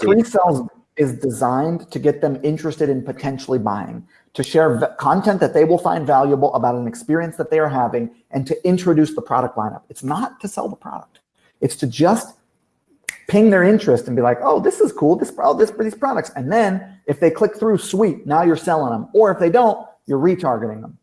pre-sales is designed to get them interested in potentially buying, to share content that they will find valuable about an experience that they are having, and to introduce the product lineup. It's not to sell the product. It's to just ping their interest and be like, oh, this is cool, this, oh, this, these products. And then if they click through, sweet, now you're selling them. Or if they don't, you're retargeting them.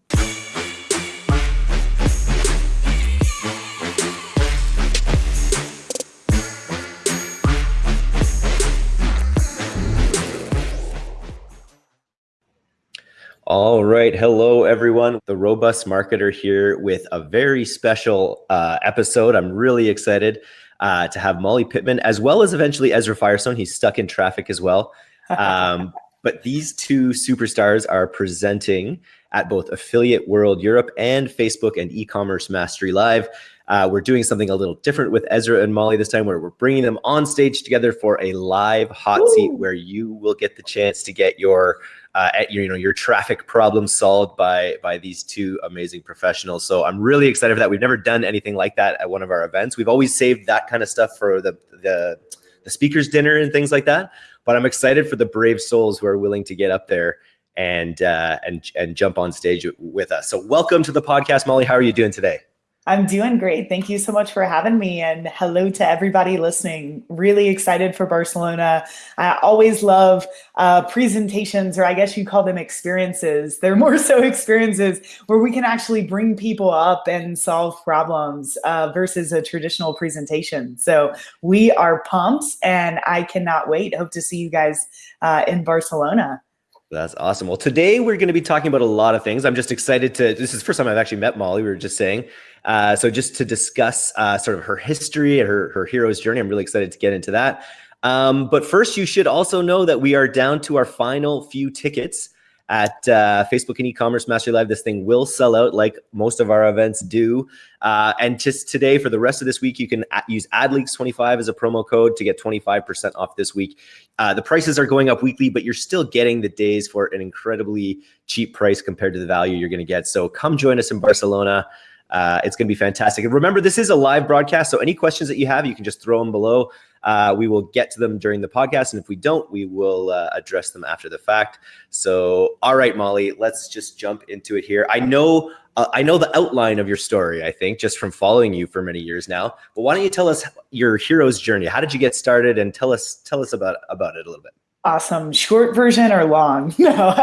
All right. Hello, everyone. The Robust Marketer here with a very special uh, episode. I'm really excited uh, to have Molly Pittman, as well as eventually Ezra Firestone. He's stuck in traffic as well. Um, but these two superstars are presenting at both Affiliate World Europe and Facebook and e-commerce Mastery Live. Uh, we're doing something a little different with Ezra and Molly this time, where we're bringing them on stage together for a live hot Ooh. seat, where you will get the chance to get your uh, at your, you know, your traffic problem solved by by these two amazing professionals. So I'm really excited for that. We've never done anything like that at one of our events. We've always saved that kind of stuff for the the, the speakers dinner and things like that. But I'm excited for the brave souls who are willing to get up there and uh, and and jump on stage with us. So welcome to the podcast, Molly. How are you doing today? I'm doing great. Thank you so much for having me. And hello to everybody listening. Really excited for Barcelona. I always love uh, presentations, or I guess you call them experiences. They're more so experiences where we can actually bring people up and solve problems uh, versus a traditional presentation. So we are pumped and I cannot wait. Hope to see you guys uh, in Barcelona. That's awesome. Well, today we're going to be talking about a lot of things. I'm just excited to, this is the first time I've actually met Molly. We were just saying, uh, so just to discuss uh, sort of her history and her, her hero's journey, I'm really excited to get into that. Um, but first, you should also know that we are down to our final few tickets at uh, Facebook and e-commerce mastery live. This thing will sell out like most of our events do. Uh, and just today, for the rest of this week, you can use AdLeaks25 as a promo code to get 25% off this week. Uh, the prices are going up weekly, but you're still getting the days for an incredibly cheap price compared to the value you're going to get. So come join us in Barcelona. Uh, it's going to be fantastic. And remember, this is a live broadcast, so any questions that you have, you can just throw them below. Uh, we will get to them during the podcast, and if we don't, we will uh, address them after the fact. So, all right, Molly, let's just jump into it here. I know, uh, I know the outline of your story. I think just from following you for many years now. But why don't you tell us your hero's journey? How did you get started, and tell us tell us about about it a little bit. Awesome. Short version or long? No.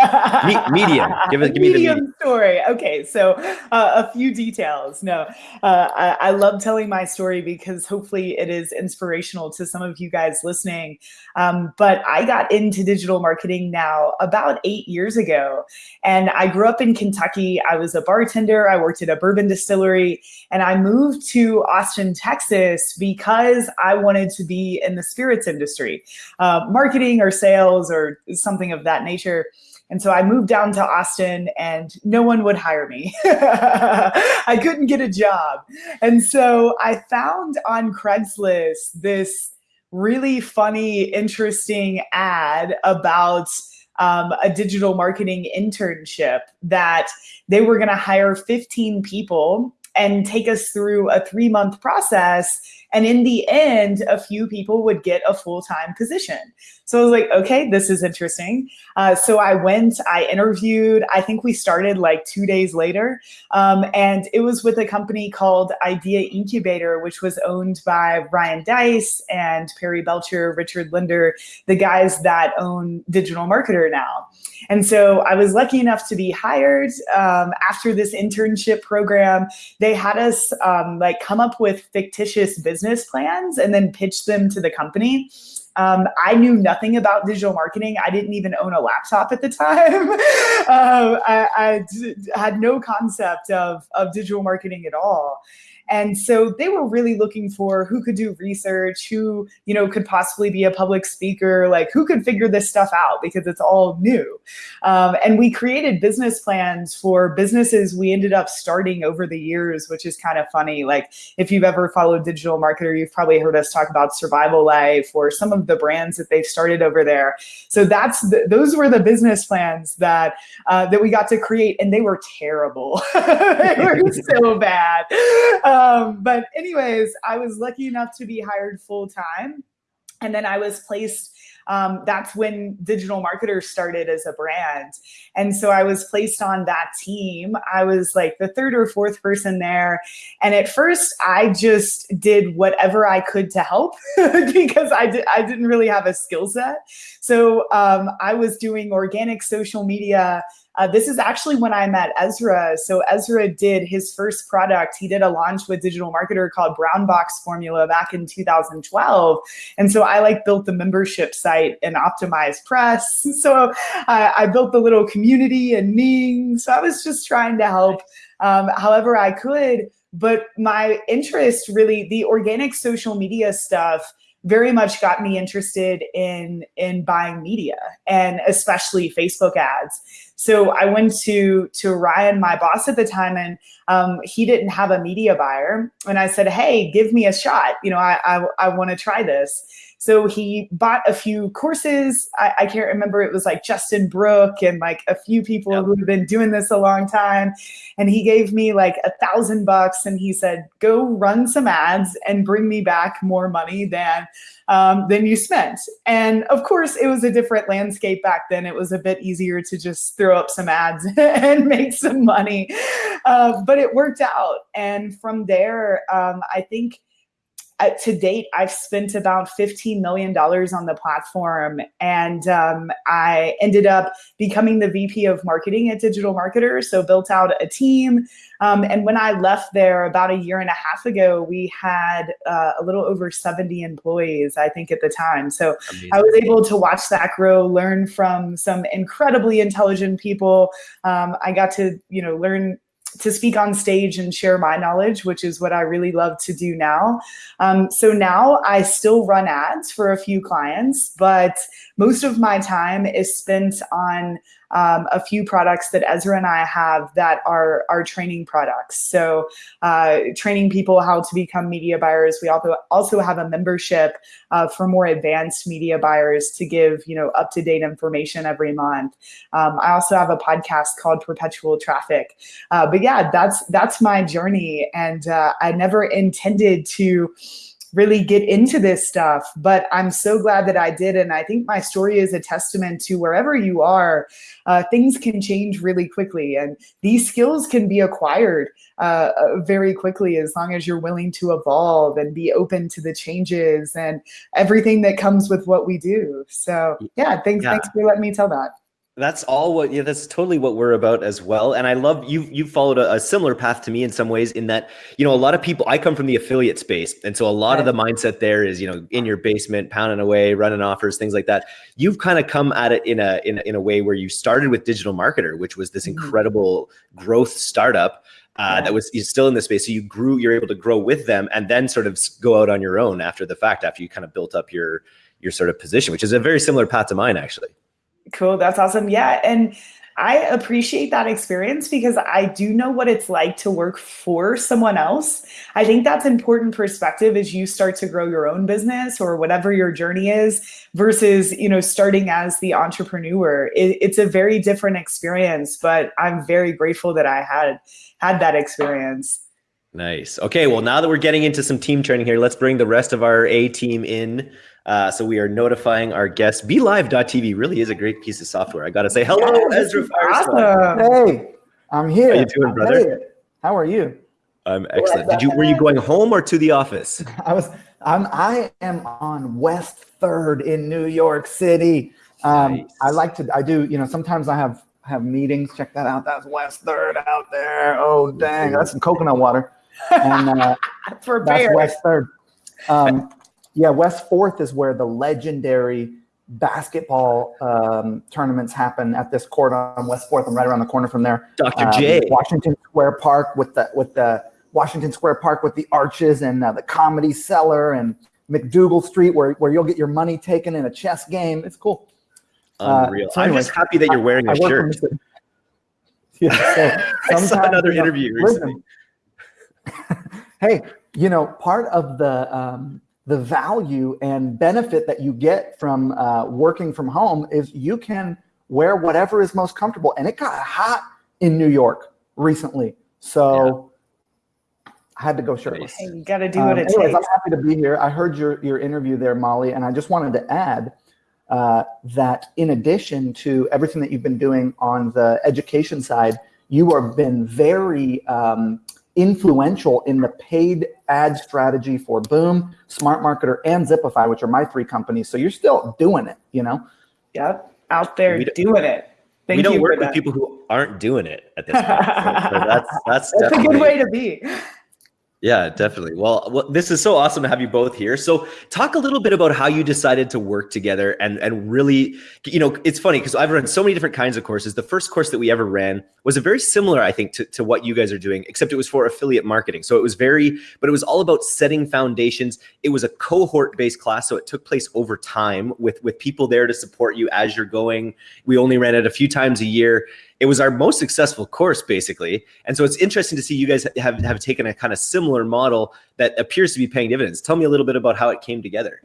medium. Give it. Give me the medium story. Okay, so uh, a few details. No, uh, I, I, love telling my story because hopefully it is inspirational to some of you guys listening. Um, but I got into digital marketing now about eight years ago, and I grew up in Kentucky. I was a bartender. I worked at a bourbon distillery, and I moved to Austin, Texas because I wanted to be in the spirits industry, uh, marketing or sales sales or something of that nature. And so I moved down to Austin and no one would hire me. I couldn't get a job. And so I found on Craigslist this really funny, interesting ad about um, a digital marketing internship that they were going to hire 15 people and take us through a three month process. And in the end, a few people would get a full time position. So I was like, okay, this is interesting. Uh, so I went, I interviewed, I think we started like two days later. Um, and it was with a company called Idea Incubator, which was owned by Ryan Deiss and Perry Belcher, Richard Lindner, the guys that own Digital Marketer now. And so I was lucky enough to be hired um, after this internship program. They had us um, like come up with fictitious business plans and then pitch them to the company. Um, I knew nothing about digital marketing. I didn't even own a laptop at the time. uh, I, had no concept of, of digital marketing at all. And so they were really looking for who could do research, who, you know, could possibly be a public speaker, like who could figure this stuff out because it's all new. Um, and we created business plans for businesses we ended up starting over the years, which is kind of funny. Like if you've ever followed Digital Marketer, you've probably heard us talk about Survival Life or some of the brands that they've started over there. So that's the, those were the business plans that uh, that we got to create, and they were terrible. they were so bad. Um, but anyways, I was lucky enough to be hired full time. And then I was placed um, that's when digital marketers started as a brand. And so I was placed on that team. I was like the third or fourth person there. And at first I just did whatever I could to help because I, di- I didn't really have a skill set. So um, I was doing organic social media uh, this is actually when I met Ezra. So Ezra did his first product. He did a launch with digital marketer called Brown Box Formula back in 2012. And so I like built the membership site and OptimizePress. So I, I built the little community and Ning. So I was just trying to help um, however I could. But my interest really, the organic social media stuff, very much got me interested in in buying media and especially Facebook ads. So I went to to Ryan, my boss at the time, and um, he didn't have a media buyer, and I said, "Hey, give me a shot. You know, I I, I want to try this." So he bought a few courses. I, I, can't remember. It was like Justin Brooke and like a few people yep. who have been doing this a long time. And he gave me like a thousand bucks and he said, go run some ads and bring me back more money than um, than you spent. And of course, it was a different landscape back then. It was a bit easier to just throw up some ads and make some money. Uh, but it worked out. And from there, um, I think uh, to date, I've spent about $15 million on the platform. And um, I ended up becoming the VP of marketing at Digital Marketer. So built out a team. Um, and when I left there about a year and a half ago, we had uh, a little over 70 employees, I think at the time. So Amazing. I was able to watch that grow, learn from some incredibly intelligent people. Um, I got to, you know, learn to speak on stage and share my knowledge, which is what I really love to do now. Um, so now I still run ads for a few clients, but most of my time is spent on um, a few products that Ezra and I have that are our training products. So uh, training people how to become media buyers. We also also have a membership uh, for more advanced media buyers to give you know up to date information every month. Um, I also have a podcast called Perpetual Traffic. Uh, but yeah, that's that's my journey, and uh, I never intended to really get into this stuff, but I'm so glad that I did. And I think my story is a testament to wherever you are, uh, things can change really quickly. And these skills can be acquired uh, uh, very quickly as long as you're willing to evolve and be open to the changes and everything that comes with what we do. So yeah, thanks, yeah. thanks for letting me tell that that's all what yeah that's totally what we're about as well and i love you you followed a, a, similar path to me in some ways in that you know a lot of people i come from the affiliate space and so a lot of the mindset there is you know in your basement pounding away running offers things like that you've kind of come at it in a, in a in a way where you started with digital marketer which was this mm-hmm. incredible growth startup uh, yeah. that was still in the space so you grew you're able to grow with them and then sort of go out on your own after the fact after you kind of built up your your sort of position which is a very similar path to mine actually Cool. That's awesome. Yeah. And I appreciate that experience because I do know what it's like to work for someone else. I think that's important perspective as you start to grow your own business or whatever your journey is versus, you know, starting as the entrepreneur. It, it's a very different experience, but I'm very grateful that I had had that experience. Nice. Okay. Well, now that we're getting into some team training here, let's bring the rest of our A team in. Uh, so we are notifying our guests. BeLive.tv really is a great piece of software. I got to say hello, yes, Ezra Firestone. Hey, I'm here. How you doing, brother? How are you? I'm excellent. Did you were you going home or to the office? I was. I'm. I am on West Third in New York City. Um, nice. I like to. I do. You know. Sometimes I have have meetings. Check that out. That's West Third out there. Oh dang, that's some coconut water. And uh, for that's West Third. Um, yeah, West Fourth is where the legendary basketball um, tournaments happen at this court on West Fourth. I'm right around the corner from there. Dr. Um, J. Washington Square Park with the with the Washington Square Park with the arches and uh, the Comedy Cellar and MacDougal Street where where you'll get your money taken in a chess game. It's cool. Unreal. Uh, so anyway, I'm just happy that you're wearing a shirt. yeah, so I saw another interview recently. hey, you know, part of the um, the value and benefit that you get from uh, working from home is you can wear whatever is most comfortable. And it got hot in New York recently. So yeah. I had to go shirtless. You got to do what um, it anyways, takes. I'm happy to be here. I heard your, your interview there, Molly, and I just wanted to add uh, that in addition to everything that you've been doing on the education side, you have been very um, influential in the paid ad strategy for Boom, Smart Marketer, and Zipify, which are my three companies. So you're still doing it, you know? Yep, out there We don't- doing it. Thank we don't you work with that. people who aren't doing it at this point. So, so that's that's, That's a good way to be. Yeah, definitely. Well, uh, well, this is so awesome to have you both here. So, talk a little bit about how you decided to work together and and really, you know, it's funny because I've run so many different kinds of courses. The first course that we ever ran was a very similar, I think, to, to what you guys are doing, except it was for affiliate marketing. So it was very, but it was all about setting foundations. It was a cohort-based class, so it took place over time with with people there to support you as you're going. We only ran it a few times a year it was our most successful course basically and so it's interesting to see you guys have, have taken a kind of similar model that appears to be paying dividends tell me a little bit about how it came together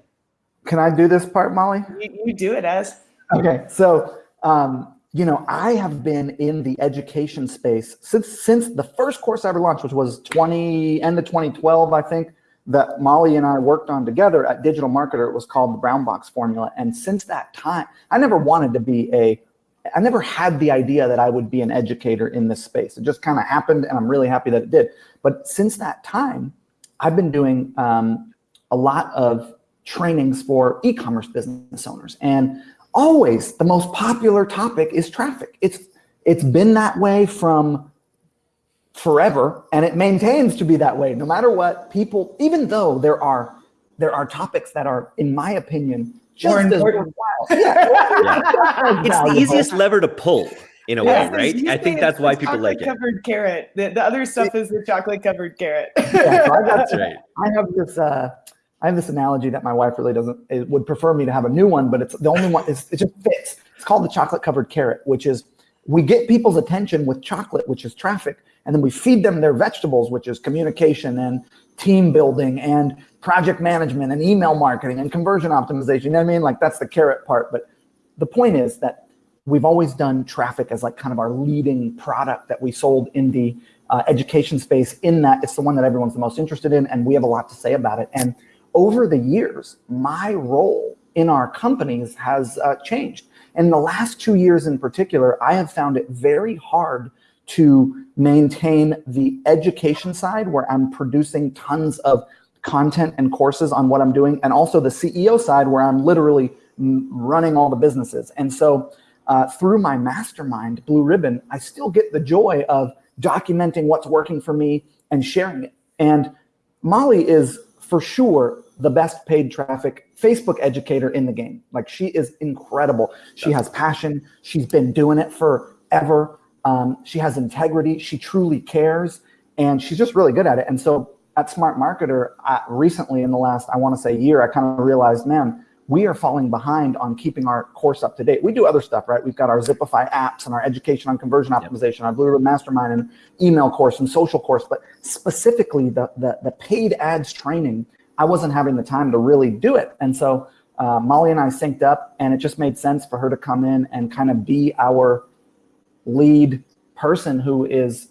Can I do this part, Molly? You, you do it as. Okay, so um, you know, I have been in the education space since since the first course I ever launched, which was 20 end of 2012, I think, that Molly and I worked on together at Digital Marketer. It was called the Brown Box Formula, and since that time, I never wanted to be a I never had the idea that I would be an educator in this space. It just kind of happened, and I'm really happy that it did. But since that time, I've been doing um, a lot of trainings for e-commerce business owners, and always the most popular topic is traffic. It's it's been that way from forever, and it maintains to be that way no matter what. People, even though there are there are topics that are, in my opinion, just as important. Yeah, it's the easiest lever to pull in a Yes, way right i think that's why people like it Covered carrot. The, the other stuff is the chocolate covered carrot. Yeah, so I got that's right I have this uh, I have this analogy that my wife really doesn't it would prefer me to have a new one, but it's the only one. It's, it just fits. It's called the chocolate covered carrot, which is we get people's attention with chocolate, which is traffic, and then we feed them their vegetables, which is communication and team building and project management and email marketing and conversion optimization. You know what I mean? Like that's the carrot part. But the point is that we've always done traffic as like kind of our leading product that we sold in the uh, education space in that it's the one that everyone's the most interested in and we have a lot to say about it and over the years my role in our companies has uh, changed in the last two years in particular i have found it very hard to maintain the education side where i'm producing tons of content and courses on what i'm doing and also the ceo side where i'm literally running all the businesses and so uh, through my mastermind, Blue Ribbon, I still get the joy of documenting what's working for me and sharing it. And Molly is for sure the best paid traffic Facebook educator in the game. Like she is incredible. She has passion. She's been doing it forever. Um, she has integrity. She truly cares, and she's just really good at it. And so at Smart Marketer, I, recently in the last, I want to say year, I kind of realized, man, we are falling behind on keeping our course up to date. We do other stuff, right? We've got our Zipify apps and our education on conversion optimization, our Blue Ribbon Mastermind and email course and social course, but specifically the, the, the paid ads training, I wasn't having the time to really do it. And so uh, Molly and I synced up and it just made sense for her to come in and kind of be our lead person who is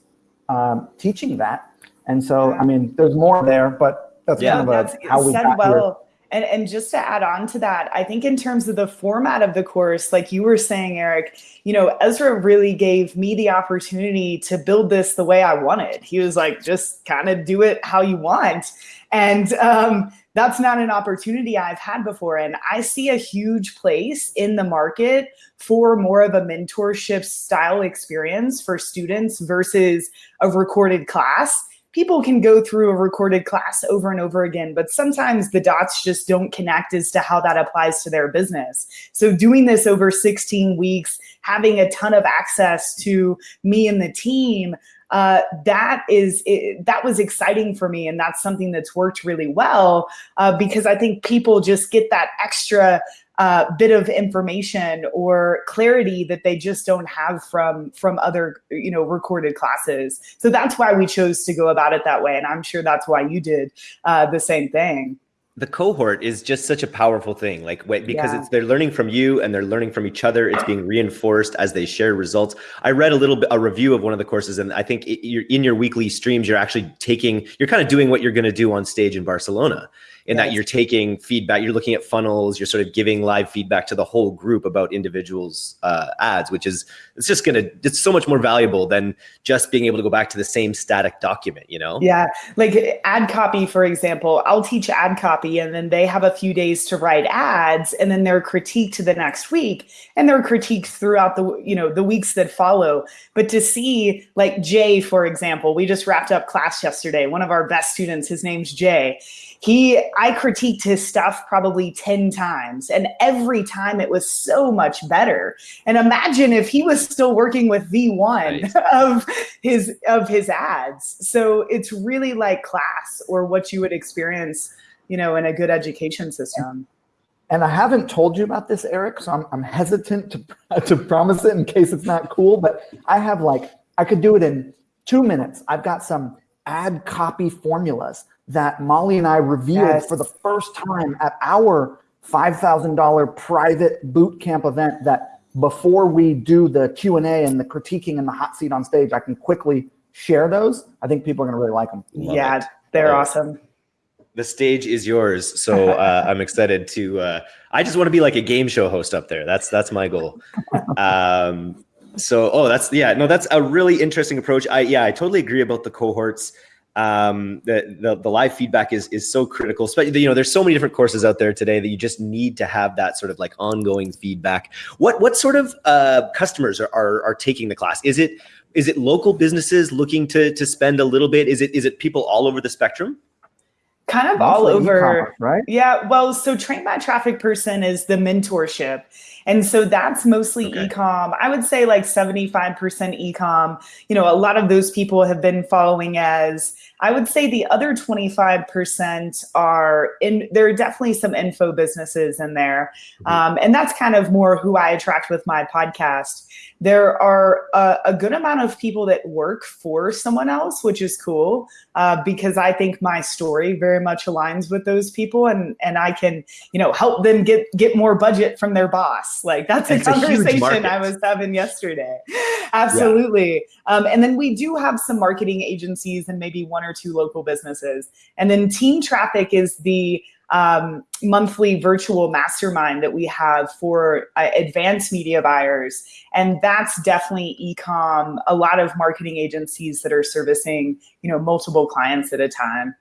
um, teaching that. And so, I mean, there's more there, but that's Yeah. kind of That's a, how we said got here. well. And, and just to add on to that, I think in terms of the format of the course, like you were saying, Eric, you know, Ezra really gave me the opportunity to build this the way I wanted. He was like, just kind of do it how you want. And um, that's not an opportunity I've had before. And I see a huge place in the market for more of a mentorship style experience for students versus a recorded class people can go through a recorded class over and over again, but sometimes the dots just don't connect as to how that applies to their business. So doing this over 16 weeks, having a ton of access to me and the team, uh, that is it, that was exciting for me, and that's something that's worked really well uh, because I think people just get that extra uh, bit of information or clarity that they just don't have from from other you know recorded classes. So that's why we chose to go about it that way and i'm sure that's why you did uh, the same thing the cohort is just such a powerful thing like because Yeah. it's they're learning from you and they're learning from each other. It's being reinforced as they share results. I read a little bit a review of one of the courses and i think it, you're in your weekly streams you're actually taking you're kind of doing what you're going to do on stage in barcelona in that you're taking feedback, you're looking at funnels, you're sort of giving live feedback to the whole group about individuals' uh, ads, which is it's just gonna it's so much more valuable than just being able to go back to the same static document. You know? Yeah, like ad copy, for example, I'll teach ad copy and then they have a few days to write ads and then they're critiqued to the next week and they're critiqued throughout the, you know, the weeks that follow. But to see like Jay, for example, we just wrapped up class yesterday. One of our best students, his name's Jay. He, I critiqued his stuff probably 10 times and every time it was so much better. And imagine if he was still working with V1 Right. of his of his ads. So it's really like class or what you would experience, you know, in a good education system. And I haven't told you about this, Eric, so I'm, I'm hesitant to, to promise it in case it's not cool, but I have like, I could do it in two minutes. I've got some ad copy formulas that Molly and I revealed Yes. for the first time at our $5,000 private boot camp event that before we do the Q&A and the critiquing and the hot seat on stage, I can quickly share those. I think people are going to really like them. Love yeah, it. they're Love awesome. the stage is yours so uh, i'm excited to uh, i just want to be like a game show host up there that's that's my goal um, so oh that's yeah no that's a really interesting approach i yeah i totally agree about the cohorts um, the, the the live feedback is is so critical especially you know there's so many different courses out there today that you just need to have that sort of like ongoing feedback what what sort of uh, customers are, are are taking the class is it is it local businesses looking to to spend a little bit is it is it people all over the spectrum Kind of all over. right? Yeah, well, so Train My Traffic Person is the mentorship. And so that's mostly Okay. ecom. I would say like 75% ecom. You know, a lot of those people have been following as I would say the other 25% are in there are definitely some info businesses in there. Mhm. Um, and that's kind of more who I attract with my podcast. There are a, a good amount of people that work for someone else, which is cool uh, because I think my story very much aligns with those people, and and I can you know help them get get more budget from their boss. Like that's a It's conversation market. I was having yesterday. Absolutely. Um, and then we do have some marketing agencies and maybe one or two local businesses, and then Team Traffic is the um, monthly virtual mastermind that we have for uh, advanced media buyers. And that's definitely ecom, a lot of marketing agencies that are servicing, you know, multiple clients at a time.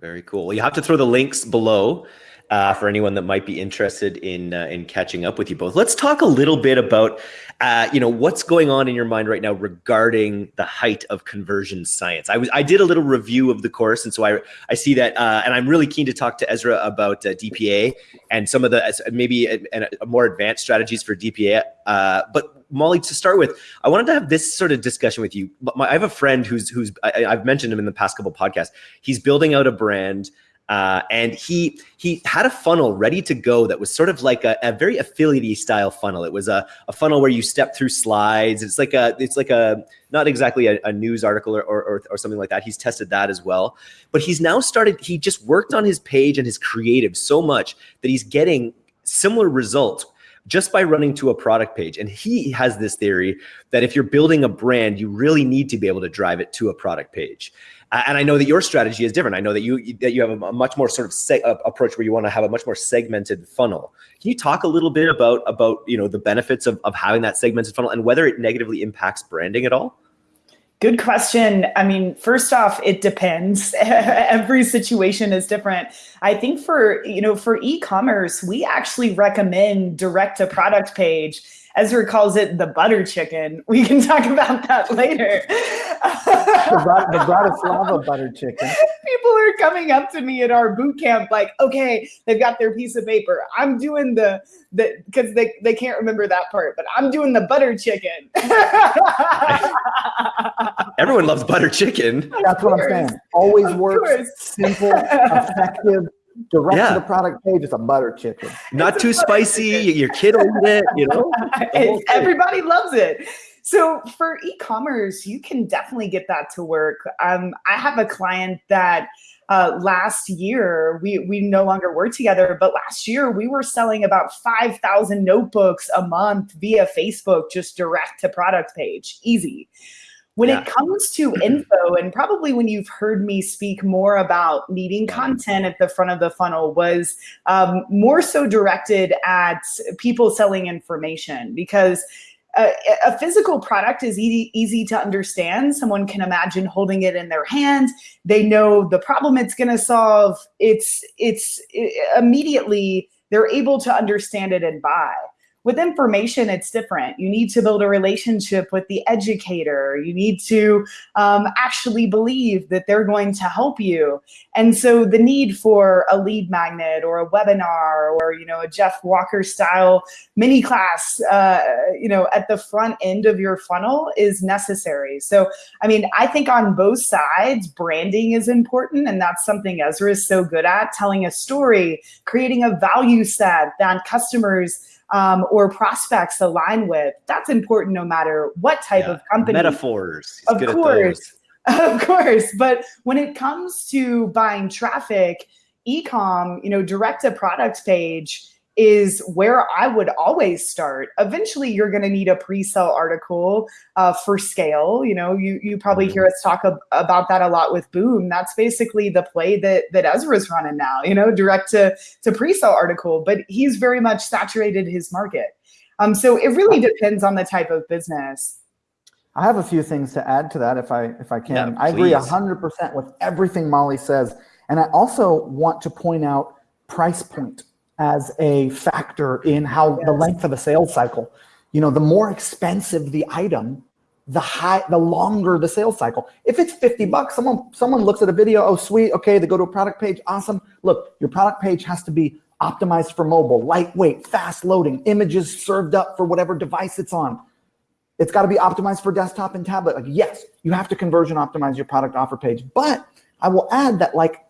Very cool. You have to throw the links below uh, for anyone that might be interested in uh, in catching up with you both. Let's talk a little bit about uh, you know what's going on in your mind right now regarding the height of conversion science. I was I did a little review of the course, and so I I see that, uh, and I'm really keen to talk to Ezra about uh, DPA and some of the uh, maybe a, a, more advanced strategies for DPA. But Molly, to start with, I wanted to have this sort of discussion with you. My, I have a friend who's who's I, I've mentioned him in the past couple podcasts. He's building out a brand. Uh, and he he had a funnel ready to go that was sort of like a, a very affiliate style funnel. It was a, a funnel where you step through slides. It's like a it's like a not exactly a, a news article or, or or something like that. He's tested that as well. But he's now started. He just worked on his page and his creative so much that he's getting similar results just by running to a product page. And he has this theory that if you're building a brand, you really need to be able to drive it to a product page. And I know that your strategy is different. I know that you that you have a, a much more sort of se- uh, approach where you want to have a much more segmented funnel. Can you talk a little bit about about you know the benefits of, of having that segmented funnel and whether it negatively impacts branding at all? Good question. I mean, first off, it depends. Every situation is different. I think for, you know, for e-commerce, we actually recommend direct to product page. Ezra calls it the butter chicken. We can talk about that later. The, Brat- the Bratislava butter chicken. People are coming up to me at our boot camp like, okay, they've got their piece of paper. I'm doing the the because they, they can't remember that part, but I'm doing the butter chicken. Everyone loves butter chicken. That's what I'm saying. Always Of works. course. Simple, effective, direct Yeah. to the product page. It's a butter chicken. Not It's too spicy. chicken. Your kid will eat it. You know. And whole thing. everybody loves it. So for e-commerce, you can definitely get that to work. Um, I have a client that uh, last year we we no longer work together, but last year we were selling about five thousand notebooks a month via Facebook, just direct to product page, easy. When Yeah. it comes to info, and probably when you've heard me speak more about needing content at the front of the funnel, was um, more so directed at people selling information because. Uh, a physical product is easy, easy to understand. Someone can imagine holding it in their hand. They know the problem it's going to solve. It's it's i immediately they're able to understand it and buy with information it's different. You need to build a relationship with the educator. You need to um, actually believe that they're going to help you. And so the need for a lead magnet or a webinar or you know a jeff walker style mini class uh, you know at the front end of your funnel is necessary. So i mean i think on both sides branding is important and that's something ezra is so good at telling a story creating a value set that customers um, or prospects align with. That's important no matter what type Yeah. of company. Metaphors. He's Of good course. Of course. But when it comes to buying traffic, ecom, you know, direct a product page is where I would always start. Eventually, you're going to need a pre-sale article uh, for scale. You know, you you probably Mhm. hear us talk ab- about that a lot with Boom. That's basically the play that that Ezra's running now. You know, direct to to pre-sale article, but he's very much saturated his market. Um, so it really depends on the type of business. I have a few things to add to that if I if I can. Yeah, I agree please. hundred percent with everything Molly says. And I also want to point out price point as a factor in how the length of a sales cycle. You know, the more expensive the item, the high the longer the sales cycle. If it's 50 bucks, someone someone looks at a video, oh sweet, okay, they go to a product page, awesome. Look, your product page has to be optimized for mobile, lightweight, fast loading, images served up for whatever device it's on. It's got to be optimized for desktop and tablet. Like, yes, you have to conversion optimize your product offer page. But I will add that, like,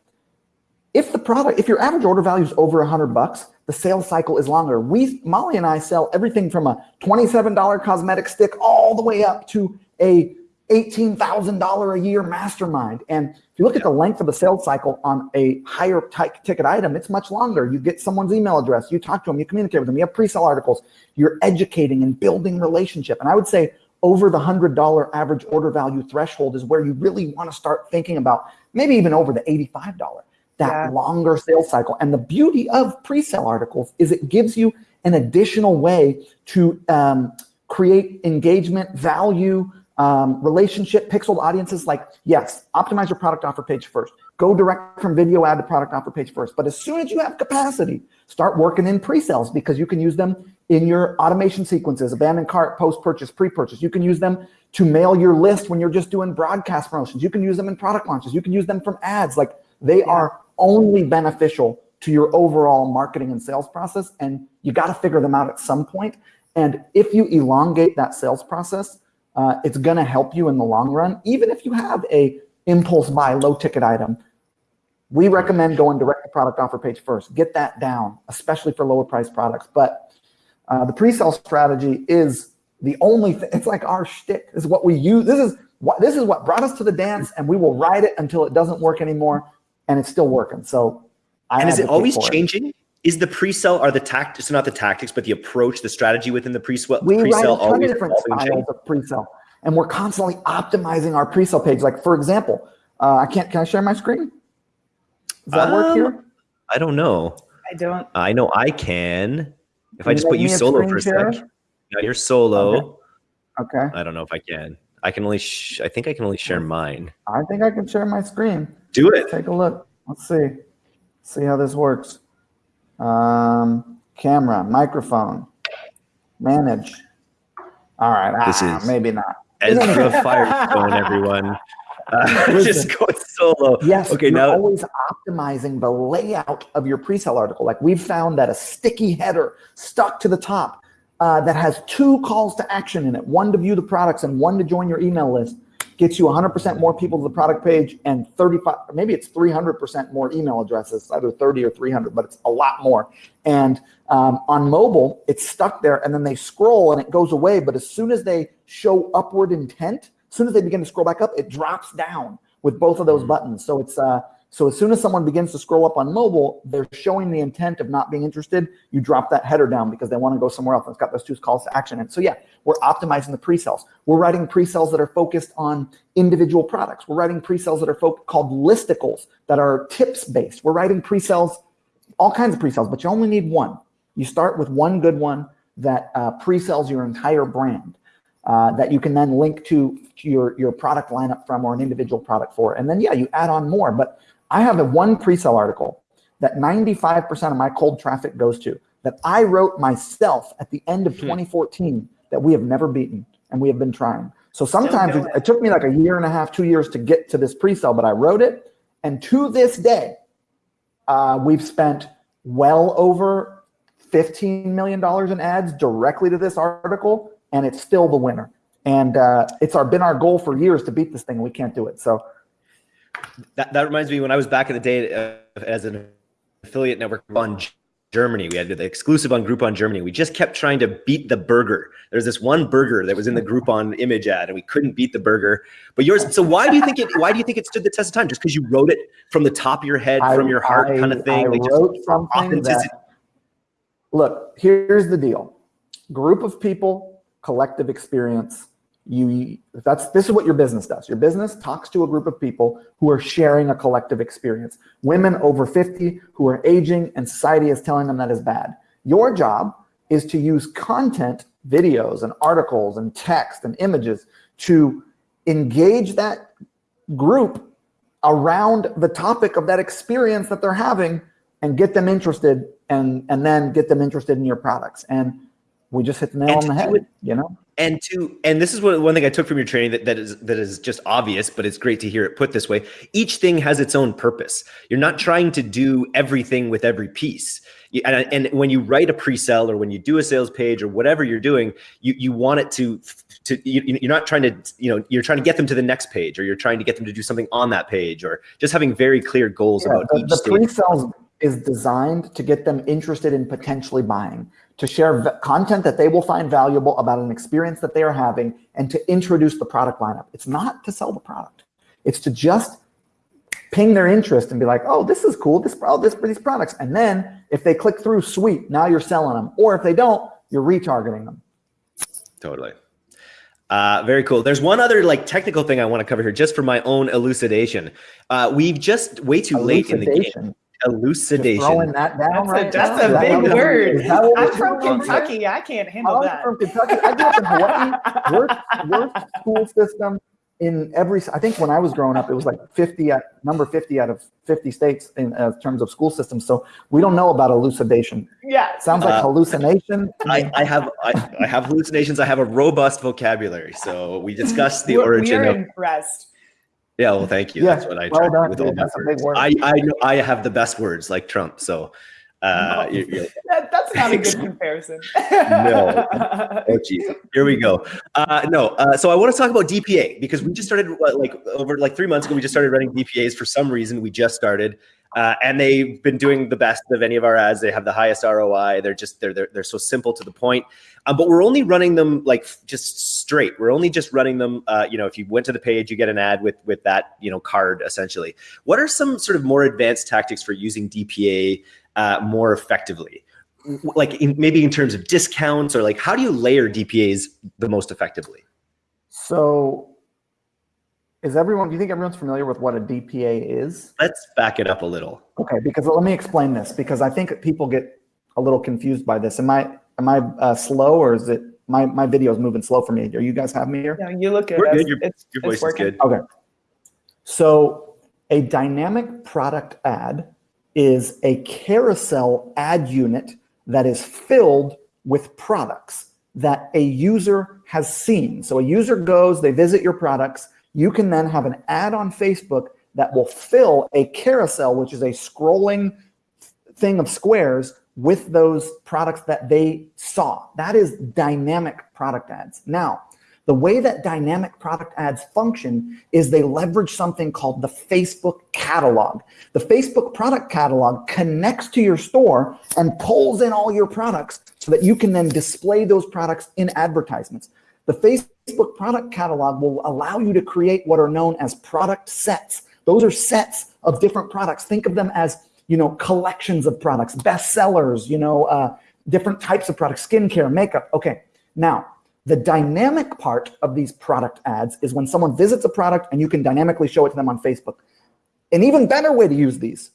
if the product, if your average order value is over a hundred bucks, the sales cycle is longer. We, Molly and I sell everything from a $27 cosmetic stick all the way up to a $18,000 a year mastermind. And if you look at the length of the sales cycle on a higher ticket item, it's much longer. You get someone's email address, you talk to them, you communicate with them, you have pre-sale articles, you're educating and building relationship. And I would say over the hundred dollar average order value threshold is where you really want to start thinking about maybe even over the $85, that Yeah. longer sales cycle. And the beauty of pre-sale articles is it gives you an additional way to um, create engagement, value, um, relationship, pixeled audiences. Like, yes, optimize your product offer page first. Go direct from video ad to product offer page first. But as soon as you have capacity, start working in pre-sales because you can use them in your automation sequences, abandoned cart, post-purchase, pre-purchase. You can use them to mail your list when you're just doing broadcast promotions. You can use them in product launches. You can use them from ads. Like they are only beneficial to your overall marketing and sales process. And you got to figure them out at some point. And if you elongate that sales process, uh, it's going to help you in the long run. Even if you have a impulse buy low ticket item, we recommend going direct to product offer page first. Get that down, especially for lower price products. But uh, the pre-sale strategy is the only thing. It's like our shtick. This is what we use. This is what this is what brought us to the dance, and we will ride it until it doesn't work anymore, and it's still working. So, I And is it always changing? Is the pre-sale are the tactics, so not the tactics, but the approach, the strategy within the pre-sale, we write a pre-sale ton of always different styles changing? of pre-sale and we're constantly optimizing our pre-sale page like for example uh, i can't can i share my screen does that work Um, here I don't know. I don't. I know I can. If Can I just put you solo for a share? sec. Now you're solo. okay I don't know if I can. I can only. Sh- I think I can only share mine. i think i can share my screen Do it. take a look let's see see how this works um, camera microphone manage all right This ah, is- maybe not Ezra Firestone, everyone. Uh, just go solo. Yes, Okay, now- always optimizing the layout of your pre-sale article. Like we've found that a sticky header stuck to the top uh, that has two calls to action in it, one to view the products and one to join your email list, gets you 100% more people to the product page and 35, maybe it's 300% more email addresses, either 30 or 300, but it's a lot more. And um, on mobile, it's stuck there and then they scroll and it goes away. But as soon as they show upward intent, as soon as they begin to scroll back up, it drops down with both of those buttons. So it's uh, So as soon as someone begins to scroll up on mobile, they're showing the intent of not being interested. You drop that header down because they want to go somewhere else. It's got those two calls to action. And so yeah, we're optimizing the pre-sales. We're writing pre-sales that are focused on individual products. We're writing pre-sales that are called listicles that are tips based. We're writing pre-sales, all kinds of pre-sales, but you only need one. You start with one good one that uh, pre-sells your entire brand. Uh, that you can then link to, to your, your product lineup from or an individual product for. And then, yeah, you add on more. But I have a one pre-sale article that 95% of my cold traffic goes to that I wrote myself at the end of hmm. 2014 that we have never beaten and we have been trying. So sometimes it, it took me like a year and a half, two years to get to this pre-sale, but I wrote it. And to this day, uh, we've spent well over $15 million in ads directly to this article, and it's still the winner. And uh, it's our been our goal for years to beat this thing. We can't do it. So that, that reminds me when I was back in the day uh, as an affiliate network on Germany. We had the exclusive on Groupon Germany. We just kept trying to beat the burger. There's this one burger that was in the Groupon image ad, and we couldn't beat the burger. But yours. So why do you think it? Why do you think it stood the test of time? Just because you wrote it from the top of your head, I, from your heart, I, kind of thing. I like wrote something that. Look, here's the deal: group of people, collective experience you that's this is what your business does. Your business talks to a group of people who are sharing a collective experience. Women over 50 who are aging and society is telling them that is bad. Your job is to use content videos and articles and text and images to engage that group around the topic of that experience that they're having and get them interested and and then get them interested in your products. And we just hit the nail and on the head it, you know and to and this is what one thing I took from your training that, that is that is just obvious, but it's great to hear it put this way. Each thing has its own purpose. You're not trying to do everything with every piece. And, and when you write a pre-sell or when you do a sales page or whatever you're doing, you you want it to to you, you're not trying to you know you're trying to get them to the next page or you're trying to get them to do something on that page or just having very clear goals yeah, about the, each the pre-sales is designed to get them interested in potentially buying to share content that they will find valuable about an experience that they are having and to introduce the product lineup. It's not to sell the product. It's to just ping their interest and be like, oh, this is cool, this, oh, this, these products. And then if they click through, sweet, now you're selling them. Or if they don't, you're retargeting them. Totally. Uh, very cool. There's one other like technical thing I want to cover here just for my own elucidation. Uh, we've just way too late in the game elucidation. Just throwing that down that's right a, That's a big word. I'm from Kentucky. I can't handle I'm that. from Kentucky. I grew up in Hawaii. Worst, worst school system in every. I think when I was growing up, it was like 50 at number 50 out of 50 states in uh, terms of school systems. So we don't know about elucidation. Yeah, sounds like uh, hallucination. I, I have I, I, have hallucinations. I have a robust vocabulary. So we discussed the origin. We are of, impressed. Yeah, well, thank you. Yeah, That's what I try well with all my words. Word. I I know I have the best words like Trump. So uh, no, you're, you're, that, that's not a good comparison. no. Oh, geez. Here we go. Uh, no. Uh, so I want to talk about DPA because we just started like over like three months ago. We just started running DPAs for some reason. We just started, uh, and they've been doing the best of any of our ads. They have the highest ROI. They're just they're they're, they're so simple to the point. Um, but we're only running them like just straight. We're only just running them. Uh, you know, if you went to the page, you get an ad with with that you know card essentially. What are some sort of more advanced tactics for using DPA uh, more effectively? Like in, maybe in terms of discounts or like how do you layer DPAs the most effectively? So is everyone, do you think everyone's familiar with what a DPA is? Let's back it up a little. Okay, because let me explain this because I think people get a little confused by this. Am I am I uh, slow or is it my my video is moving slow for me? Are you guys have me here? Yeah, you look good. We're good. Your, it's, your voice is good. Okay. So a dynamic product ad is a carousel ad unit that is filled with products that a user has seen. So a user goes, they visit your products, you can then have an ad on Facebook that will fill a carousel, which is a scrolling thing of squares with those products that they saw. That is dynamic product ads. Now, the way that dynamic product ads function is they leverage something called the Facebook catalog. The Facebook product catalog connects to your store and pulls in all your products so that you can then display those products in advertisements. The Facebook product catalog will allow you to create what are known as product sets. Those are sets of different products. Think of them as, you know, collections of products, bestsellers, you know, uh, different types of products, skincare, makeup. Okay. Now, the dynamic part of these product ads is when someone visits a product and you can dynamically show it to them on Facebook. An even better way to use these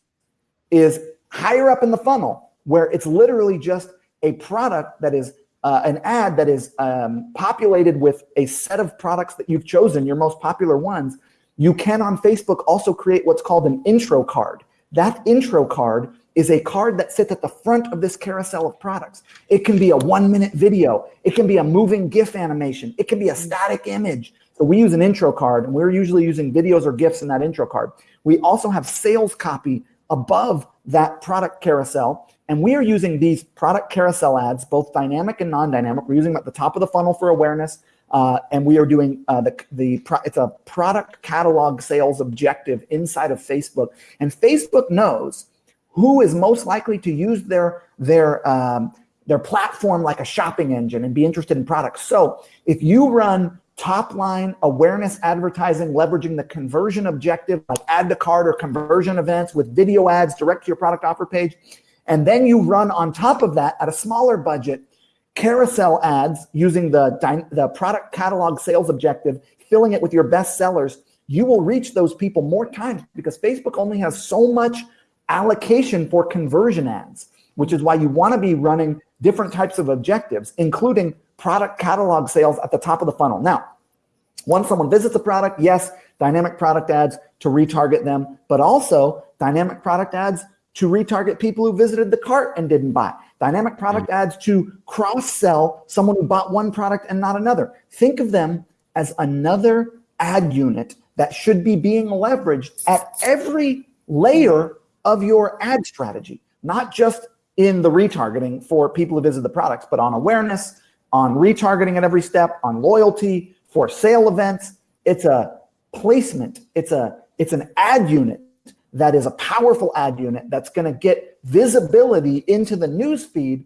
is higher up in the funnel where it's literally just a product that is uh, an ad that is um, populated with a set of products that you've chosen, your most popular ones, you can on Facebook also create what's called an intro card. That intro card is a card that sits at the front of this carousel of products. It can be a one minute video. It can be a moving GIF animation. It can be a static image. So we use an intro card and we're usually using videos or GIFs in that intro card. We also have sales copy above that product carousel. And we are using these product carousel ads, both dynamic and non-dynamic. We're using them at the top of the funnel for awareness. Uh, and we are doing uh, the, the pro it's a product catalog sales objective inside of Facebook. And Facebook knows who is most likely to use their, their, um, their platform like a shopping engine and be interested in products. So if you run top line awareness advertising, leveraging the conversion objective, like add to cart or conversion events with video ads direct to your product offer page. And then you run on top of that at a smaller budget, carousel ads using the, the product catalog sales objective, filling it with your best sellers. You will reach those people more times because Facebook only has so much allocation for conversion ads, which is why you want to be running different types of objectives, including product catalog sales at the top of the funnel. Now, once someone visits a product, yes, dynamic product ads to retarget them, but also dynamic product ads to retarget people who visited the cart and didn't buy. Dynamic product mm ads to cross-sell someone who bought one product and not another. Think of them as another ad unit that should be being leveraged at every layer of your ad strategy, not just in the retargeting for people who visit the products, but on awareness, on retargeting at every step, on loyalty, for sale events. It's a placement. It's a it's an ad unit that is a powerful ad unit that's going to get visibility into the news feed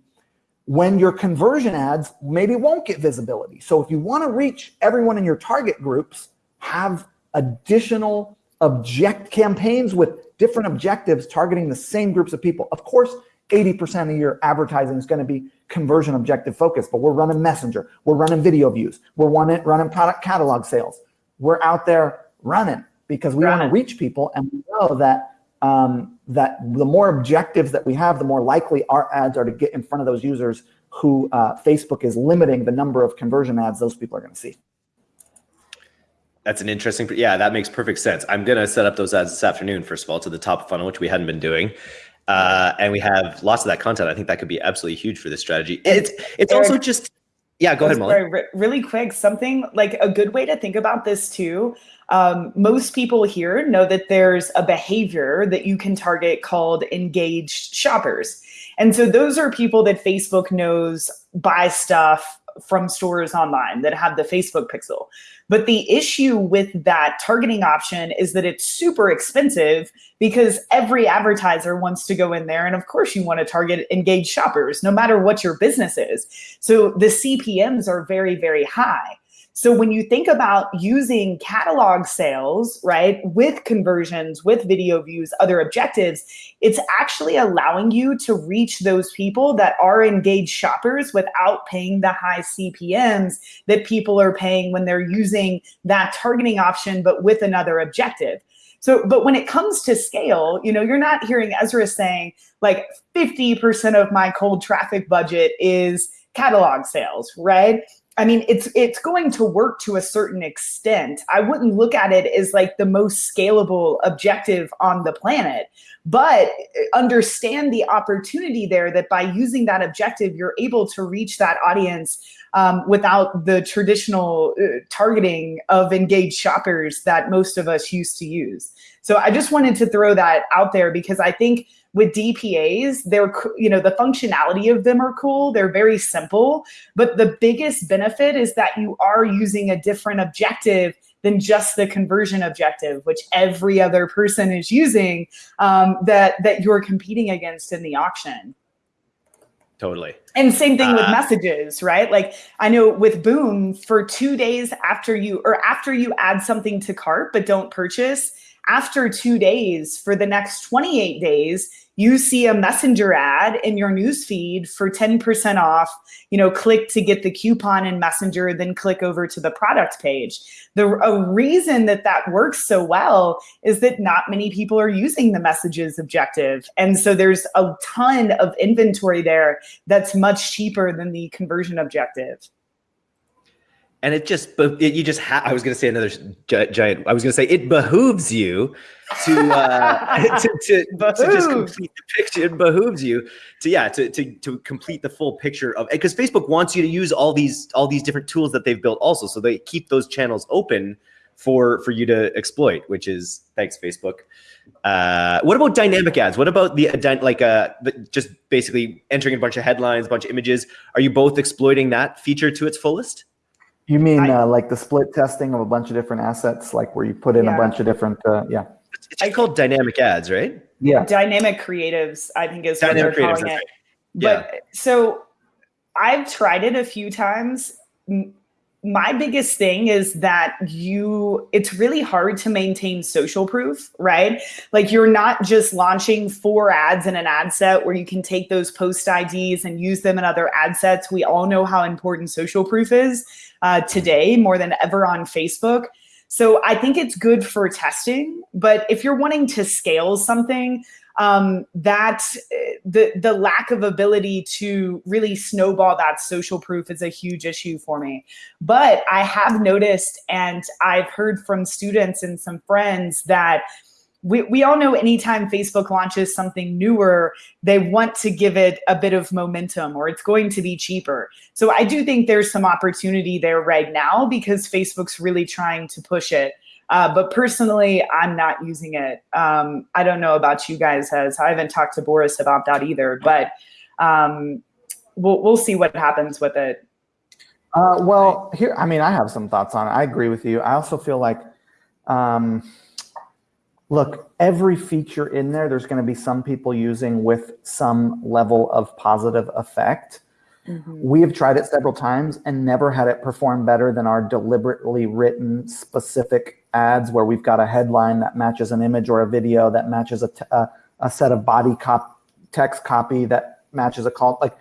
when your conversion ads maybe won't get visibility. So if you want to reach everyone in your target groups, have additional object campaigns with different objectives targeting the same groups of people. Of course, 80% of your advertising is going to be conversion objective focused, but we're running messenger, we're running video views, we're running, running product catalog sales. We're out there running because we want to reach people and we know that um, that the more objectives that we have, the more likely our ads are to get in front of those users who uh, Facebook is limiting the number of conversion ads those people are going to see. That's an interesting, yeah, that makes perfect sense. I'm going to set up those ads this afternoon, first of all, to the top funnel, which we hadn't been doing uh, and we have lots of that content. I think that could be absolutely huge for this strategy. It's it's Eric, also just yeah. Go ahead, Molly. Really quick, something like a good way to think about this too. Um, most people here know that there's a behavior that you can target called engaged shoppers. And so those are people that Facebook knows buy stuff from stores online that have the Facebook pixel. But the issue with that targeting option is that it's super expensive because every advertiser wants to go in there. And of course you want to target engaged shoppers, no matter what your business is. So the CPMs are very, very high. So when you think about using catalog sales, right, with conversions, with video views, other objectives, it's actually allowing you to reach those people that are engaged shoppers without paying the high CPMs that people are paying when they're using that targeting option, but with another objective. So, but when it comes to scale, you know, you're not hearing Ezra saying like 50% of my cold traffic budget is catalog sales, right? I mean, it's it's going to work to a certain extent. I wouldn't look at it as like the most scalable objective on the planet, but understand the opportunity there that by using that objective, you're able to reach that audience um, without the traditional uh, targeting of engaged shoppers that most of us used to use. So I just wanted to throw that out there because I think with DPAs, they're, you know, the functionality of them are cool. They're very simple, but the biggest benefit is that you are using a different objective than just the conversion objective, which every other person is using um, that, that you're competing against in the auction. Totally. And same thing uh, with messages, right? Like I know with Boom, for two days after you or after you add something to cart but don't purchase, after two days for the next 28 days, you see a messenger ad in your newsfeed for 10% off, you know, click to get the coupon in messenger, then click over to the product page. The a reason that that works so well is that not many people are using the messages objective. And so there's a ton of inventory there that's much cheaper than the conversion objective and it just but you just ha- i was going to say another giant i was going to say it behooves you to uh to, to, to, just complete the picture it behooves you to yeah to, to to complete the full picture of because facebook wants you to use all these all these different tools that they've built also so they keep those channels open for for you to exploit which is thanks facebook. Uh what about dynamic ads? What about the like uh the, just basically entering a bunch of headlines a bunch of images. Are you both exploiting that feature to its fullest you mean I, uh, like the split testing of a bunch of different assets, like where you put in yeah. a bunch of different, uh, yeah. It's just called dynamic ads, right? Yeah. Dynamic creatives, I think is dynamic what they're calling it. Right. Yeah. But so I've tried it a few times my biggest thing is that you it's really hard to maintain social proof right like you're not just launching four ads in an ad set where you can take those post ids and use them in other ad sets we all know how important social proof is uh, today more than ever on facebook so i think it's good for testing but if you're wanting to scale something um, that the the lack of ability to really snowball that social proof is a huge issue for me. But I have noticed, and I've heard from students and some friends that we, we all know anytime Facebook launches something newer, they want to give it a bit of momentum or it's going to be cheaper. So I do think there's some opportunity there right now because Facebook's really trying to push it. Uh, but personally, I'm not using it. Um, I don't know about you guys, as I haven't talked to Boris about that either. But um, we'll we'll see what happens with it. Uh, well, here, I mean, I have some thoughts on it. I agree with you. I also feel like, um, look, every feature in there, there's going to be some people using with some level of positive effect. Mm-hmm. We have tried it several times and never had it perform better than our deliberately written specific ads where we've got a headline that matches an image or a video that matches a, t- a, a set of body cop text copy that matches a call. Like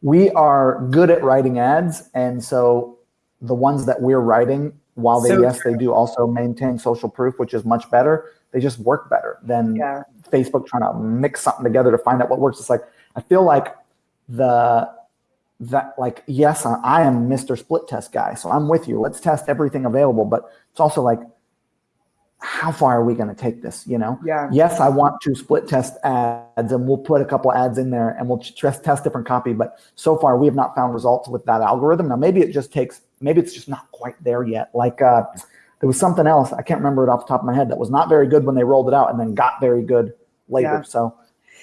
we are good at writing ads. And so the ones that we're writing, while they, so yes, true. they do also maintain social proof, which is much better, they just work better than yeah. Facebook trying to mix something together to find out what works. It's like, I feel like the that like yes I, am mr split test guy so i'm with you. Let's test everything available. But it's also like how far are we going to take this you know? Yeah. Yes i want to split test ads and we'll put a couple ads in there and we'll test test different copy but so far we have not found results with that algorithm. Now maybe it just takes maybe it's just not quite there yet. Like uh there was something else i can't remember it off the top of my head that was not very good when they rolled it out and then got very good later yeah. so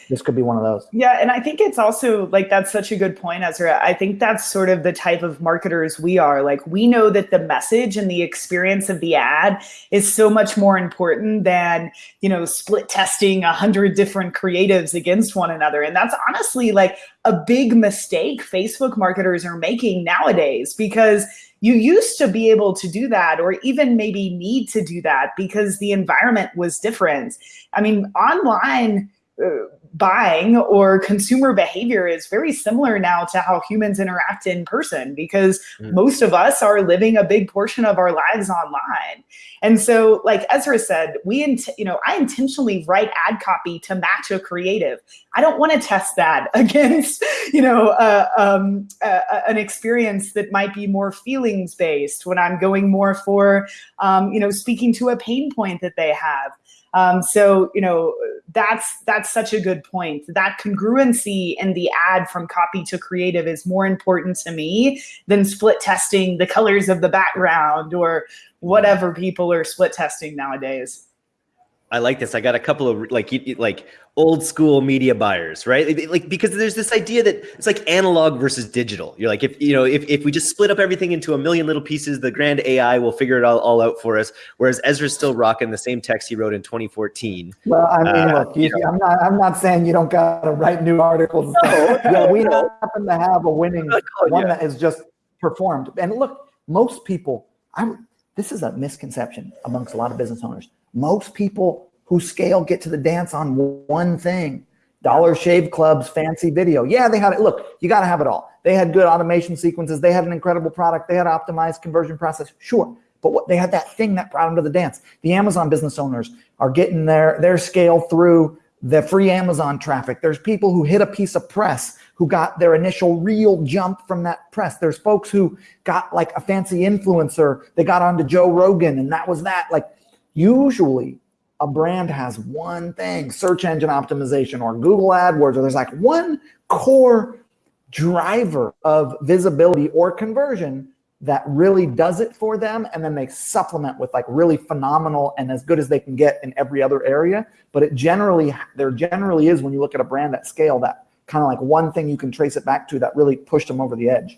this could be one of those. Yeah, and I think it's also like that's such a good point, Ezra. I think that's sort of the type of marketers we are. Like we know that the message and the experience of the ad is so much more important than you know split testing a hundred different creatives against one another. And that's honestly like a big mistake Facebook marketers are making nowadays because you used to be able to do that or even maybe need to do that because the environment was different. I mean, online uh, buying or consumer behavior is very similar now to how humans interact in person because mm. most of us are living a big portion of our lives online. And so like Ezra said, we int- you know, I intentionally write ad copy to match a creative. I don't want to test that against, you know, uh, um, uh, an experience that might be more feelings based when I'm going more for um, you know, speaking to a pain point that they have. Um, so you know that's that's such a good point. That congruency in the ad from copy to creative is more important to me than split testing the colors of the background or whatever people are split testing nowadays. I like this. I got a couple of like like old school media buyers, right? Like because there's this idea that it's like analog versus digital. You're like if you know if, if we just split up everything into a million little pieces, the grand AI will figure it all, all out for us. Whereas Ezra's still rocking the same text he wrote in 2014. Well, I mean, uh, look, you, you I'm not I'm not saying you don't gotta write new articles. No, yeah, we happen to have a winning oh, one yeah. that is just performed. And look, most people, I this is a misconception amongst a lot of business owners Most people who scale get to the dance on one thing. Dollar Shave Club's fancy video. Yeah, they had it. Look, you got to have it all. They had good automation sequences. They had an incredible product. They had optimized conversion process. Sure. But what they had that thing that brought them to the dance. The Amazon business owners are getting their, their scale through the free Amazon traffic. There's people who hit a piece of press who got their initial real jump from that press. There's folks who got like a fancy influencer. They got onto Joe Rogan and that was that. Like usually a brand has one thing, search engine optimization or Google AdWords, or there's like one core driver of visibility or conversion that really does it for them and then they supplement with like really phenomenal and as good as they can get in every other area. But it generally there generally is when you look at a brand at scale that kind of like one thing you can trace it back to that really pushed them over the edge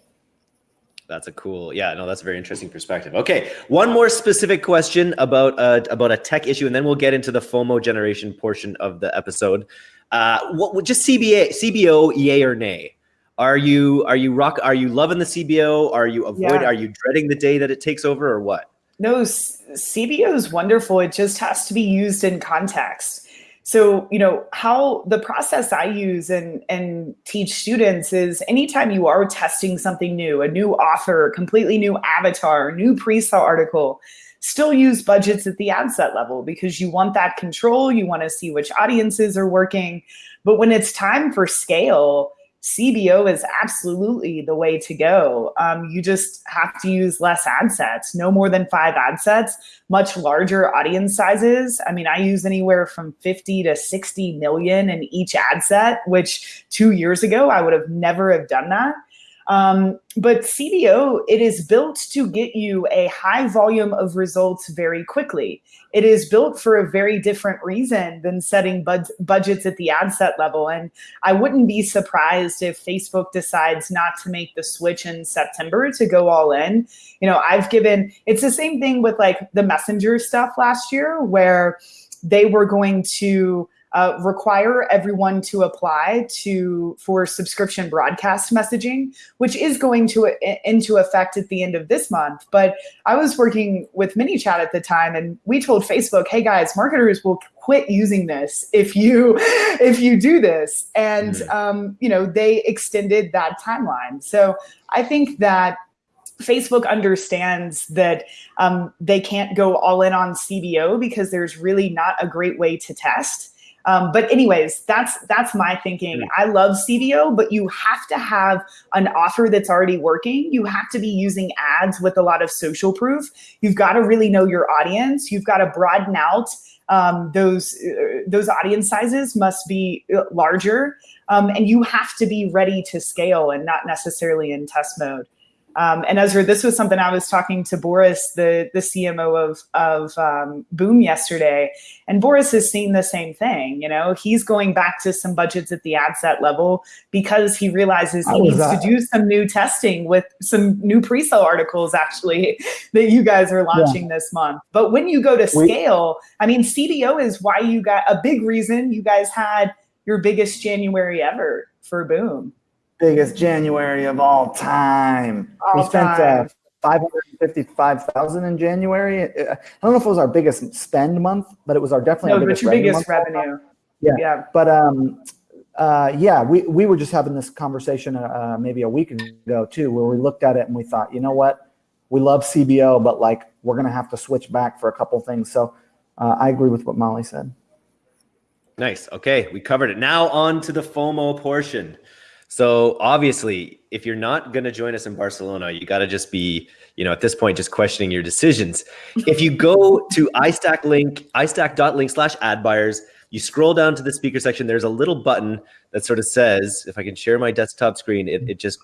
that's a cool yeah no that's a very interesting perspective okay one more specific question about uh, about a tech issue and then we'll get into the fomo generation portion of the episode uh what just cba cbo yay or nay are you are you rock are you loving the cbo are you avoid Yeah. are you dreading the day that it takes over or what No, CBO is wonderful. It just has to be used in context. So, you know, how the process I use and and teach students is anytime you are testing something new, a new author, completely new avatar, new pre-sale article, still use budgets at the ad set level because you want that control, you want to see which audiences are working. But when it's time for scale, CBO is absolutely the way to go. Um, you just have to use less ad sets, no more than five ad sets, much larger audience sizes. I mean, I use anywhere from 50 to 60 million in each ad set, which two years ago I would have never have done that. Um, but CBO, it is built to get you a high volume of results very quickly. It is built for a very different reason than setting bud- budgets at the ad set level. And I wouldn't be surprised if Facebook decides not to make the switch in September to go all in. You know, I've given it's the same thing with like the messenger stuff last year where they were going to uh, require everyone to apply to for subscription broadcast messaging, which is going to into effect at the end of this month. But I was working with ManyChat at the time, and we told Facebook, "Hey guys, marketers will quit using this if you if you do this." And Mhm. um, you know, they extended that timeline. So I think that Facebook understands that um, they can't go all in on CBO because there's really not a great way to test. Um, but anyways, that's that's my thinking. I love CBO, but you have to have an offer that's already working. You have to be using ads with a lot of social proof. You've got to really know your audience. You've got to broaden out um, those uh, those audience sizes must be uh, larger, um, and you have to be ready to scale and not necessarily in test mode. Um, and Ezra, this was something I was talking to Boris, the the CMO of of um, Boom yesterday, and Boris is seeing the same thing. You know, he's going back to some budgets at the ad set level because he realizes he needs that? to do some new testing with some new pre-sale articles actually that you guys are launching this month. But when you go to We- scale, I mean, CBO is why you got a big reason you guys had your biggest January ever for Boom. Biggest January of all time. we spent time. uh, 555,000 in January. Uh, I don't know if it was our biggest spend month, but it was our definitely No, our biggest your revenue biggest month. revenue. Yeah. Yeah. But um, uh, yeah, we, we were just having this conversation uh, maybe a week ago too, where we looked at it and we thought, you know what, we love CBO, but like we're gonna have to switch back for a couple things. So uh, I agree with what Molly said. Nice. Okay, we covered it. Now on to the FOMO portion. So obviously, if you're not going to join us in Barcelona, you got to just be, you know, at this point, just questioning your decisions. If you go to iStack link, iStack.link slash ad buyers, you scroll down to the speaker section. There's a little button that sort of says, if I can share my desktop screen, it, it just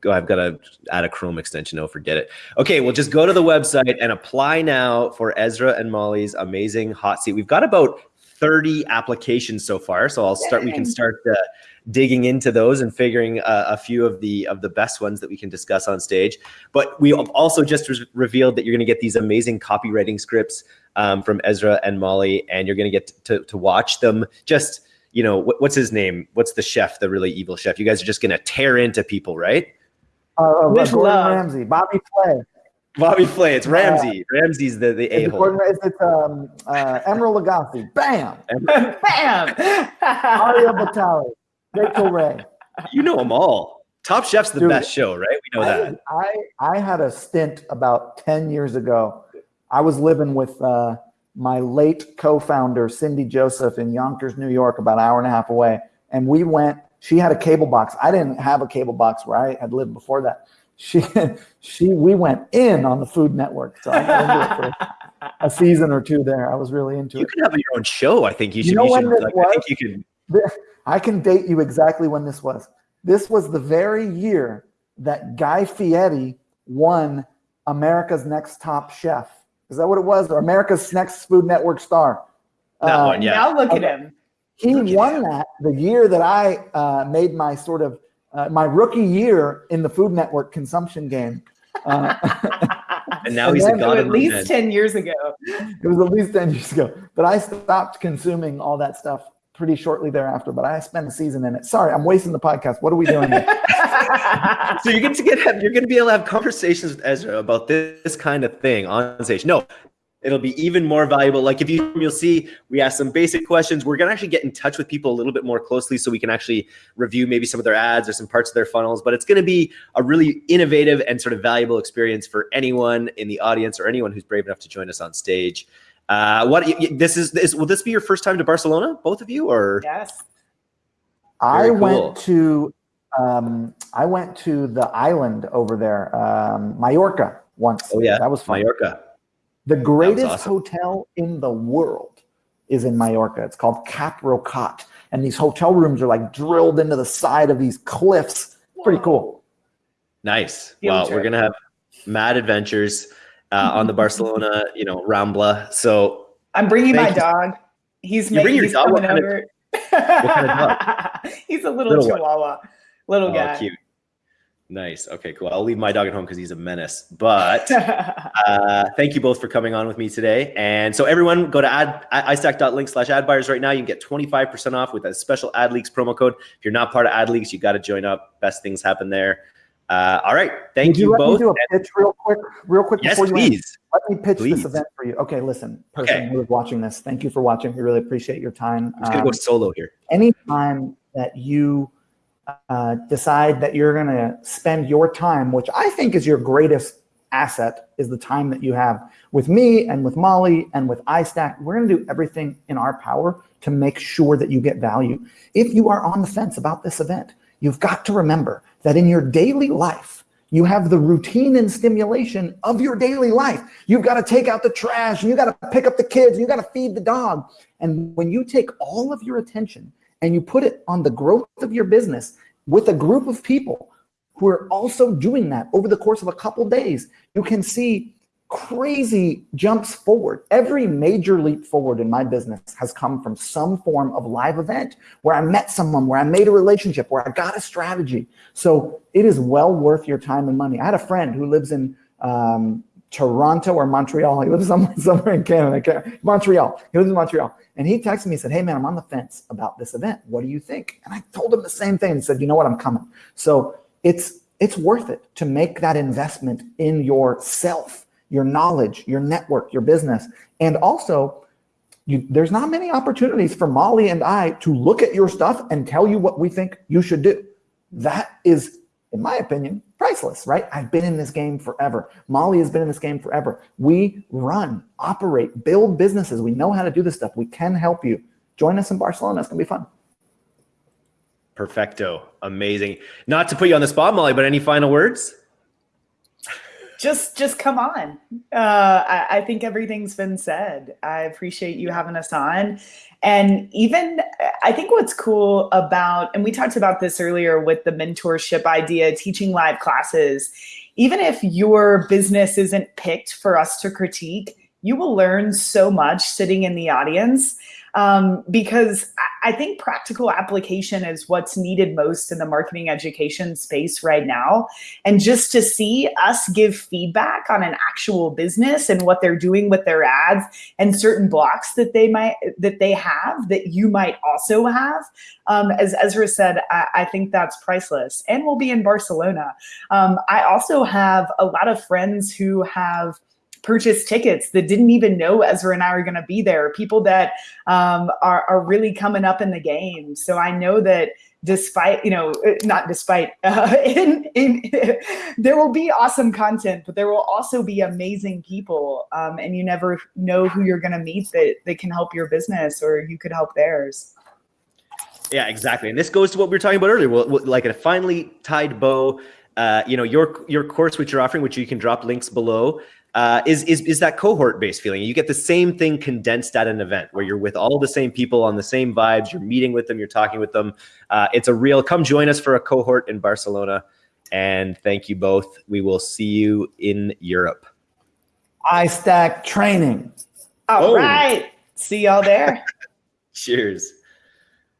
go. I've got to add a Chrome extension. Oh, forget it. Okay, well, just go to the website and apply now for Ezra and Molly's amazing hot seat. We've got about 30 applications so far, so I'll start. We can start uh, digging into those and figuring uh, a few of the of the best ones that we can discuss on stage. But we have also just re- revealed that you're going to get these amazing copywriting scripts um, from Ezra and Molly, and you're going to get to to watch them just. You know what, what's his name? What's the chef? The really evil chef. You guys are just going to tear into people, right? Uh, uh, With Gordon love. Ramsay, Bobby Flay. Bobby Flay. It's Ramsay. Ramsay's the the a It's, hole. it's, it's um, uh, Emeril Lagasse. Bam. Bam! Mario Batali. Rachael Ray. You know them all. Top Chef's the Dude, best show, right? We know I, that. I I had a stint about ten years ago. I was living with uh, my late co-founder Cindy Joseph in Yonkers, New York, about an hour and a half away, and we went. She had a cable box. I didn't have a cable box where I had lived before that. She she we went in on the Food Network, so I got into it for a season or two there. I was really into You it. could have your own show. I think you You should. know you when should this like, I think you could. I can date you exactly when this was. This was the very year that Guy Fieri won America's Next Top Chef. Is that what it was? Or America's Next Food Network star. That Uh, one, yeah. Now look at him. He Look won him. that the year that I uh, made my sort of uh, my rookie year in the Food Network consumption game. Uh, And now And he's a god at least. 10 years ago. it was at least 10 years ago. But I stopped consuming all that stuff pretty shortly thereafter. But I spent a season in it. Sorry, I'm wasting the podcast. What are we doing here? so you're going to get have, you're going to be able to have conversations with Ezra about this, this kind of thing on stage. No, it'll be even more valuable. Like if you you'll see, we ask some basic questions. We're going to actually get in touch with people a little bit more closely, so we can actually review maybe some of their ads or some parts of their funnels. But it's going to be a really innovative and sort of valuable experience for anyone in the audience or anyone who's brave enough to join us on stage. Uh, what y- y- this is this will this be your first time to Barcelona, both of you, or yes. I cool. went to um, I went to the island over there, um, Mallorca once. Oh, yeah. that was fun. Mallorca? The greatest awesome. hotel in the world is in Mallorca. It's called Cap Rocat, and these hotel rooms are like drilled into the side of these cliffs. Pretty cool. Nice. Field Wow, trip. we're gonna have mad adventures uh, on the Barcelona, you know, Rambla. So I'm bringing my you. dog. He's, You ma- bring your he's dog? What coming kind of- over. kind of he's a little, Little one. chihuahua. Little oh, guy. cute. Nice. Okay, cool. I'll leave my dog at home because he's a menace. But uh, thank you both for coming on with me today. And so everyone, go to ad istack.link slash ad buyers right now. You can get 25% off with a special ad leaks promo code. If you're not part of ad leaks, you got to join up. Best things happen there. Uh, all right. Thank Would you, let me do a pitch real quick, real quick yes, before you end? please. Let me pitch Please. this event for you. Okay, listen, person Okay. who is watching this, thank you for watching. We really appreciate your time. I'm just gonna go Um, solo here. anytime that you uh, decide that you're going to spend your time, which I think is your greatest asset, is the time that you have with me and with Molly and with iStack. We're going to do everything in our power to make sure that you get value. If you are on the fence about this event, you've got to remember that in your daily life, you have the routine and stimulation of your daily life. You've got to take out the trash, and you got to pick up the kids, and you got to feed the dog. And when you take all of your attention and you put it on the growth of your business with a group of people who are also doing that over the course of a couple days, you can see crazy jumps forward. Every major leap forward in my business has come from some form of live event where I met someone, where I made a relationship, where I got a strategy. So it is well worth your time and money. I had a friend who lives in um, Toronto or Montreal. He lives somewhere, somewhere in Canada. Montreal. He lives in Montreal. And he texted me and said, Hey, man, I'm on the fence about this event. What do you think? And I told him the same thing. and said, You know what? I'm coming. So it's it's worth it to make that investment in yourself, your knowledge, your network, your business. And also, you, there's not many opportunities for Molly and I to look at your stuff and tell you what we think you should do. That is, in my opinion, priceless, right? I've been in this game forever. Molly has been in this game forever. We run, operate, build businesses. We know how to do this stuff. We can help you. Join us in Barcelona. It's going to be fun. Perfecto. Amazing. Not to put you on the spot, Molly, but any final words? Just just come on. Uh, I, I think everything's been said. I appreciate you having us on. And even i think what's cool about and we talked about this earlier with the mentorship idea teaching live classes. Even if your business isn't picked for us to critique you will learn so much sitting in the audience um, because I think practical application is what's needed most in the marketing education space right now. And just to see us give feedback on an actual business and what they're doing with their ads and certain blocks that they might that they have that you might also have. Um, as Ezra said, I, I, think that's priceless. And we'll be in Barcelona. Um, I also have a lot of friends who have purchase tickets that didn't even know Ezra and I are going to be there. People that um, are, are really coming up in the game. So I know that despite, you know, uh, not despite, uh, in, in, there will be awesome content, but there will also be amazing people. Um, and you never know who you're going to meet that, that can help your business or you could help theirs. Yeah, exactly. And this goes to what we were talking about earlier. Well, like a finely tied bow, uh, you know, your your course, which you're offering, which you can drop links below, uh, is, is, is that cohort based feeling. You get the same thing condensed at an event where you're with all the same people on the same vibes. You're meeting with them, you're talking with them. Uh, it's a real, come join us for a cohort in Barcelona. And thank you both. We will see you in Europe. iStack training. All oh. right. See y'all there. Cheers.